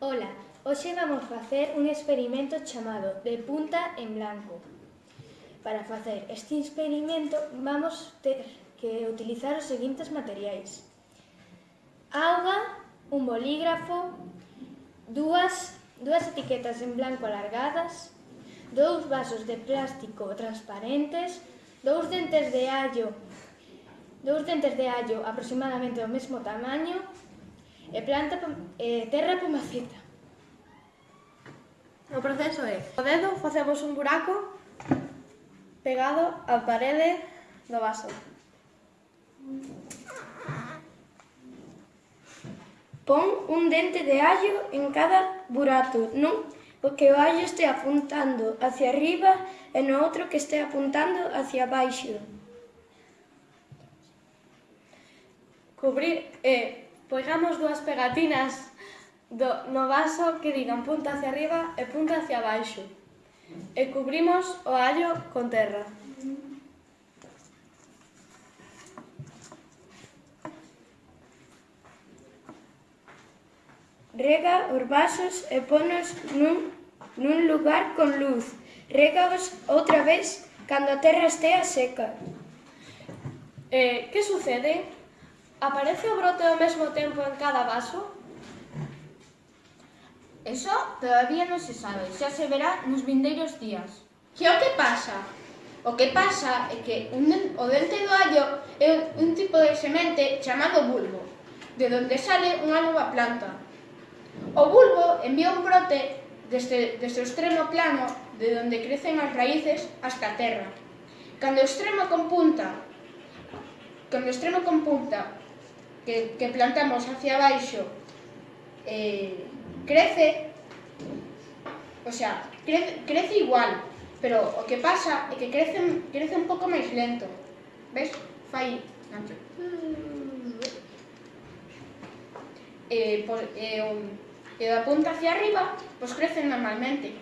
Ola, hoxe vamos facer un experimento chamado de punta en blanco. Para facer este experimento vamos ter que utilizar os seguintes materiais. Auga, un bolígrafo, dúas, dúas etiquetas en blanco alargadas, dous vasos de plástico transparentes, dous dentes de allo, dous dentes de allo aproximadamente do mesmo tamaño, e planta e terra pomacita. O proceso é, o dedo facemos un buraco pegado á parede do vaso. Pon un dente de allo en cada burato, non? Porque o allo este apuntando hacia arriba e no outro que este apuntando hacia baixo. Cubrir é Poigamos dúas pegatinas do, no vaso que digan punta hacia arriba e punta hacia baixo e cubrimos o allo con terra. Rega os vasos e ponos nun, nun lugar con luz. Regaos outra vez cando a terra estea seca. Eh, que sucede? Aparece o brote ao mesmo tempo en cada vaso? Eso todavía non se sabe, xa se verá nos vindeiros días. Que o que pasa? O que pasa é que un, o dente do allo é un tipo de semente chamado bulbo, de donde sale unha nova planta. O bulbo envía un brote desde, desde o extremo plano de donde crecen as raíces hasta a terra. Cando o extremo con punta, cando o extremo con punta que, que plantamos hacia baixo eh, crece, o sea, crece, crece igual, pero o que pasa é que crece, crece un pouco máis lento. Ves? Fai... Eh, por, eh, o, e da punta hacia arriba, pois pues crecen normalmente.